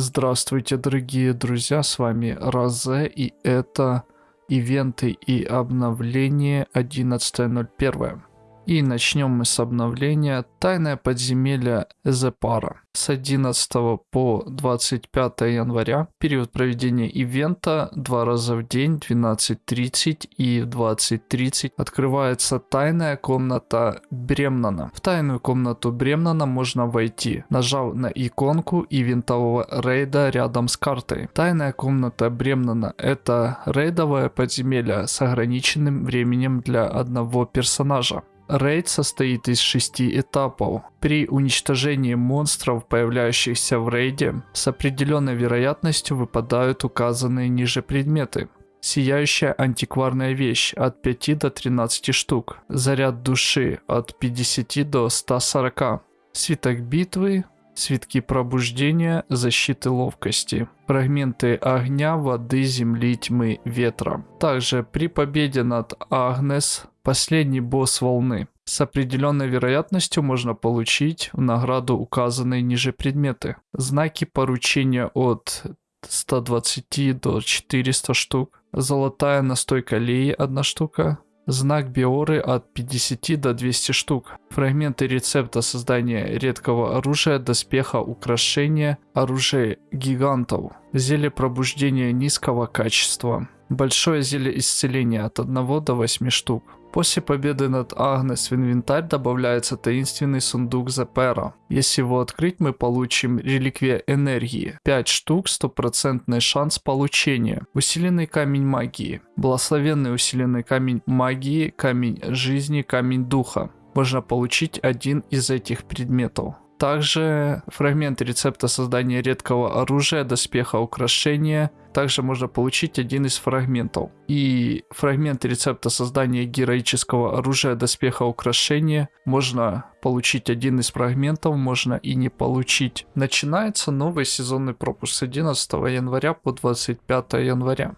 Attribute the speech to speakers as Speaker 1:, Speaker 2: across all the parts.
Speaker 1: Здравствуйте, дорогие друзья, с вами Розе, и это ивенты и обновление 11.01. И начнем мы с обновления Тайное подземелье Эзепара. С 11 по 25 января период проведения ивента два раза в день 12.30 и в 20.30 открывается тайная комната Бремнана. В тайную комнату Бремнана можно войти, нажав на иконку ивентового рейда рядом с картой. Тайная комната Бремнана это рейдовое подземелье с ограниченным временем для одного персонажа. Рейд состоит из шести этапов. При уничтожении монстров, появляющихся в рейде, с определенной вероятностью выпадают указанные ниже предметы. Сияющая антикварная вещь от 5 до 13 штук. Заряд души от 50 до 140. Свиток битвы, свитки пробуждения, защиты ловкости. Фрагменты огня, воды, земли, тьмы, ветра. Также при победе над Агнес Последний босс волны. С определенной вероятностью можно получить в награду указанные ниже предметы. Знаки поручения от 120 до 400 штук. Золотая настойка Леи 1 штука. Знак Биоры от 50 до 200 штук. Фрагменты рецепта создания редкого оружия, доспеха, украшения, оружия гигантов. Зелье пробуждения низкого качества. Большое зелье исцеления от 1 до 8 штук. После победы над Агнес в инвентарь добавляется таинственный сундук Запера. Если его открыть, мы получим реликвия энергии. 5 штук, стопроцентный шанс получения. Усиленный камень магии. Благословенный усиленный камень магии, камень жизни, камень духа. Можно получить один из этих предметов. Также фрагмент рецепта создания редкого оружия, доспеха, украшения. Также можно получить один из фрагментов. И фрагмент рецепта создания героического оружия, доспеха, украшения. Можно получить один из фрагментов, можно и не получить. Начинается новый сезонный пропуск с 11 января по 25 января.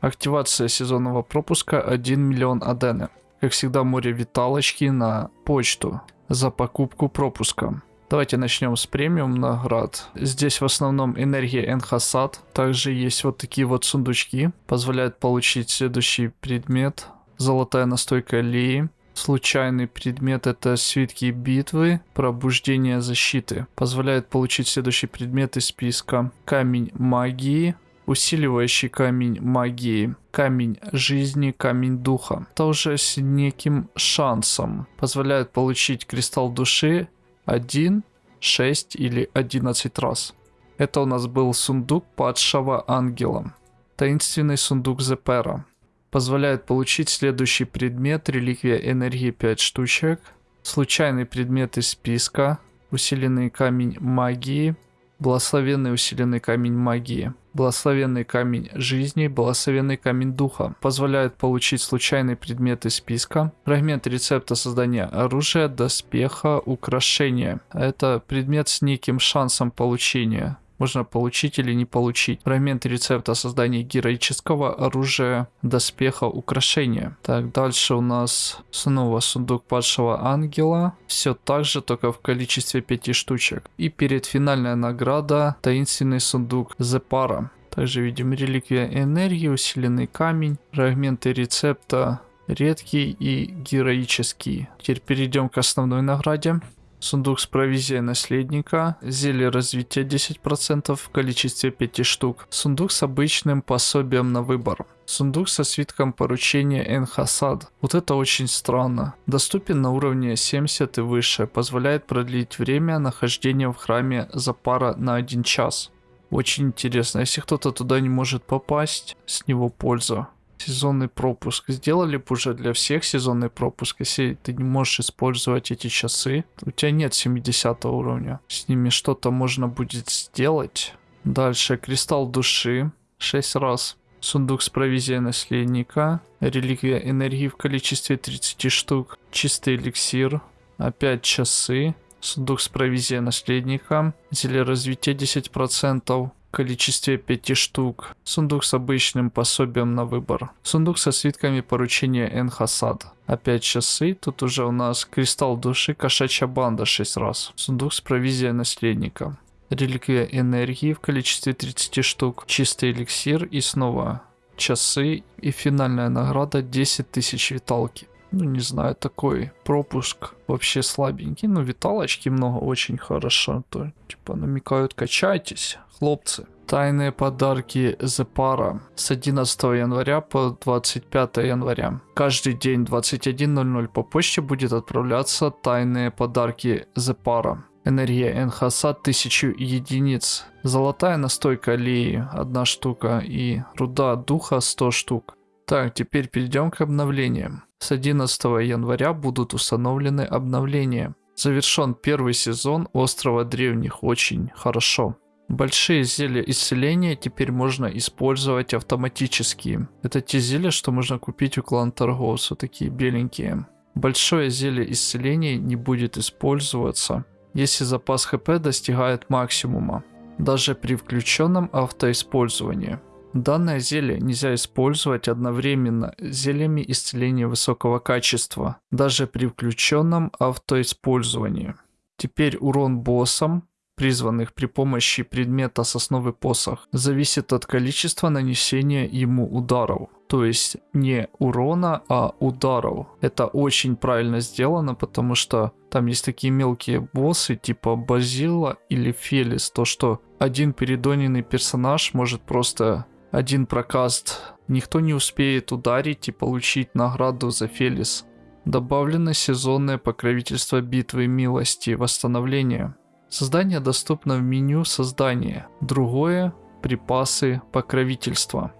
Speaker 1: Активация сезонного пропуска 1 миллион адены. Как всегда море виталочки на почту за покупку пропуска. Давайте начнем с премиум наград. Здесь в основном энергия Энхасад. Также есть вот такие вот сундучки. Позволяют получить следующий предмет. Золотая настойка Лии. Случайный предмет это свитки битвы, пробуждение защиты. Позволяет получить следующий предмет из списка. Камень магии, усиливающий камень магии, камень жизни, камень духа. Тоже с неким шансом. Позволяет получить кристалл души 1, 6 или 11 раз. Это у нас был сундук падшего ангела. Таинственный сундук Зепера. Позволяет получить следующий предмет, реликвия энергии 5 штучек. Случайный предмет из списка, усиленный камень магии, Благословенный усиленный камень магии. Благословенный камень жизни, благословенный камень духа. Позволяет получить случайный предмет из списка. Фрагмент рецепта создания оружия, доспеха, украшения. Это предмет с неким шансом получения можно получить или не получить. Фрагмент рецепта создания героического оружия, доспеха, украшения. Так, дальше у нас снова сундук падшего ангела. Все так же, только в количестве 5 штучек. И перед финальная награда таинственный сундук Зепара. Также видим реликвия энергии, усиленный камень, фрагменты рецепта, редкий и героический. Теперь перейдем к основной награде. Сундук с провизией наследника. Зелье развития 10% в количестве 5 штук. Сундук с обычным пособием на выбор. Сундук со свитком поручения Энхасад. Вот это очень странно. Доступен на уровне 70 и выше. Позволяет продлить время нахождения в храме за пара на 1 час. Очень интересно. Если кто-то туда не может попасть, с него польза. Сезонный пропуск. Сделали бы уже для всех сезонный пропуск. Если ты не можешь использовать эти часы, у тебя нет 70 уровня. С ними что-то можно будет сделать. Дальше. Кристалл души. 6 раз. Сундук с провизией наследника. Реликвия энергии в количестве 30 штук. Чистый эликсир. Опять часы. Сундук с провизией наследника. Зелье развития 10% количестве 5 штук. Сундук с обычным пособием на выбор. Сундук со свитками поручения Энхасад. Опять часы. Тут уже у нас кристалл души, кошачья банда 6 раз. Сундук с провизией наследника. реликвия энергии в количестве 30 штук, чистый эликсир и снова часы и финальная награда 10 тысяч виталки. Ну, не знаю, такой пропуск вообще слабенький. Ну, виталочки много, очень хорошо. То, типа, намекают, качайтесь, хлопцы. Тайные подарки Зепара с 11 января по 25 января. Каждый день 21.00 по почте будет отправляться тайные подарки Зепара. Энергия Энхаса 1000 единиц. Золотая настойка аллеи 1 штука и руда духа 100 штук. Так, теперь перейдем к обновлениям. С 11 января будут установлены обновления. Завершен первый сезон Острова Древних очень хорошо. Большие зелья исцеления теперь можно использовать автоматически. Это те зелья, что можно купить у клана торговца, такие беленькие. Большое зелье исцеления не будет использоваться, если запас хп достигает максимума, даже при включенном автоиспользовании. Данное зелье нельзя использовать одновременно с зельями исцеления высокого качества, даже при включенном автоиспользовании. Теперь урон боссам призванных при помощи предмета сосновый посох, зависит от количества нанесения ему ударов. То есть не урона, а ударов. Это очень правильно сделано, потому что там есть такие мелкие боссы, типа Базила или Фелис. То, что один передоненный персонаж может просто один прокаст. Никто не успеет ударить и получить награду за Фелис. Добавлено сезонное покровительство битвы милости восстановления. Создание доступно в меню создания. Другое – припасы покровительства.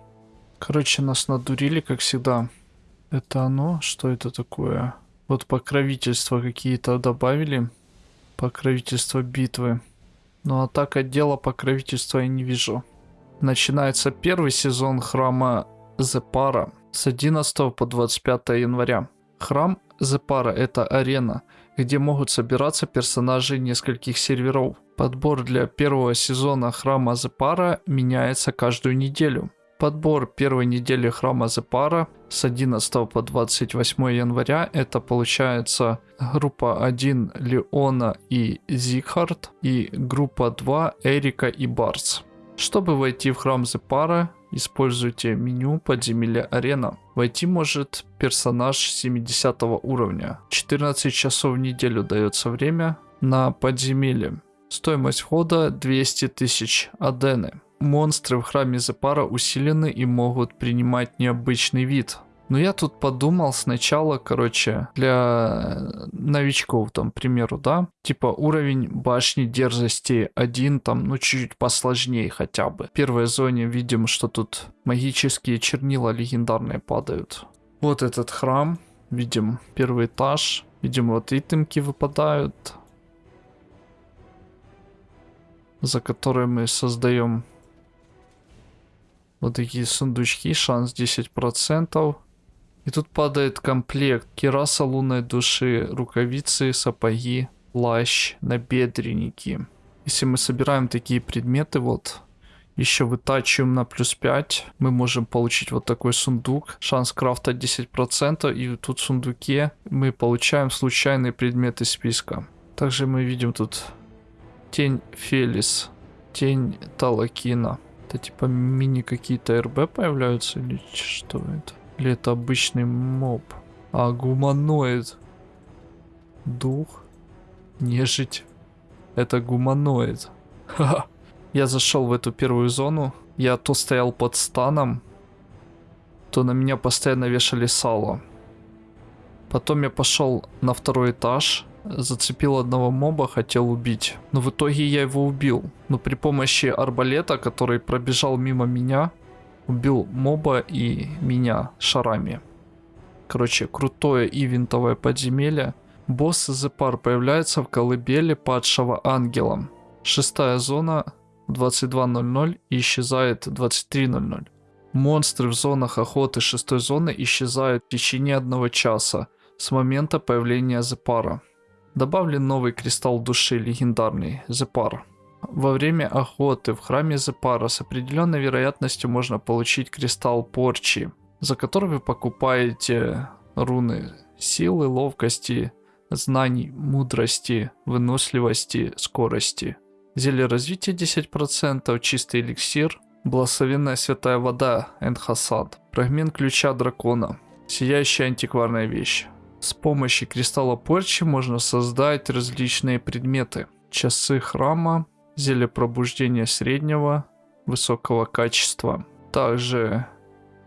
Speaker 1: Короче, нас надурили, как всегда. Это оно? Что это такое? Вот покровительства какие-то добавили. Покровительство битвы. Ну а так отдела покровительства я не вижу. Начинается первый сезон храма Зепара с 11 по 25 января. Храм Зепара это арена – где могут собираться персонажи нескольких серверов. Подбор для первого сезона Храма Зепара меняется каждую неделю. Подбор первой недели Храма Зепара с 11 по 28 января это получается группа 1 Леона и Зигхард и группа 2 Эрика и Барс. Чтобы войти в храм Зепара, Используйте меню подземелья арена. Войти может персонаж 70 уровня. 14 часов в неделю дается время на подземелье. Стоимость входа 200 тысяч адены. Монстры в храме Зепара усилены и могут принимать необычный вид. Но я тут подумал сначала, короче, для новичков, там, к примеру, да, типа уровень башни дерзости один, там, ну, чуть-чуть посложнее хотя бы. В первой зоне видим, что тут магические чернила легендарные падают. Вот этот храм, видим первый этаж, видим вот итемки выпадают, за которые мы создаем вот такие сундучки, шанс 10%. И тут падает комплект. Кераса лунной души, рукавицы, сапоги, плащ, набедренники. Если мы собираем такие предметы, вот, еще вытачиваем на плюс 5, мы можем получить вот такой сундук. Шанс крафта 10%, и тут в сундуке мы получаем случайные предметы списка. Также мы видим тут тень Фелис, тень Талакина. Это типа мини какие-то РБ появляются или что это? Или это обычный моб? А, гуманоид. Дух. Нежить. Это гуманоид. Ха-ха. Я зашел в эту первую зону. Я то стоял под станом, то на меня постоянно вешали сало. Потом я пошел на второй этаж, зацепил одного моба, хотел убить. Но в итоге я его убил. Но при помощи арбалета, который пробежал мимо меня, убил моба и меня шарами. Короче, крутое ивентовое подземелье. Босс Зепар появляется в колыбели падшего ангелом. Шестая зона 22.00 и исчезает 23.00. Монстры в зонах охоты шестой зоны исчезают в течение одного часа с момента появления Зепара. Добавлен новый кристалл души легендарный Зепар. Во время охоты в храме Зепара с определенной вероятностью можно получить кристалл порчи, за который вы покупаете руны силы, ловкости, знаний, мудрости, выносливости, скорости. Зелье развития 10%, чистый эликсир, благословенная святая вода, Энхасад, фрагмент ключа дракона, сияющая антикварная вещь. С помощью кристалла порчи можно создать различные предметы. Часы храма, зелье пробуждения среднего, высокого качества. Также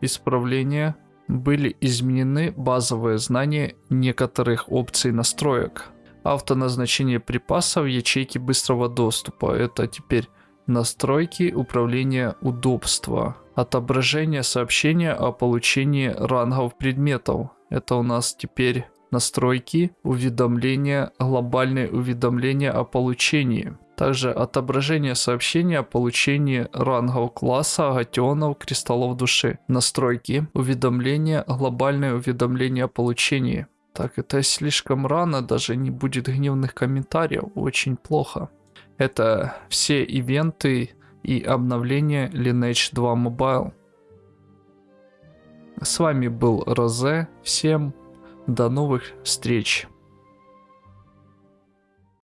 Speaker 1: исправления были изменены базовые знания некоторых опций настроек. Автоназначение припасов ячейки быстрого доступа. Это теперь настройки управления удобства. Отображение сообщения о получении рангов предметов. Это у нас теперь настройки, уведомления, глобальные уведомления о получении. Также отображение сообщения о получении рангов класса, агатионов, кристаллов души. Настройки, уведомления, глобальное уведомление о получении. Так, это слишком рано, даже не будет гневных комментариев, очень плохо. Это все ивенты и обновления Lineage 2 Mobile. С вами был Розе, всем до новых встреч.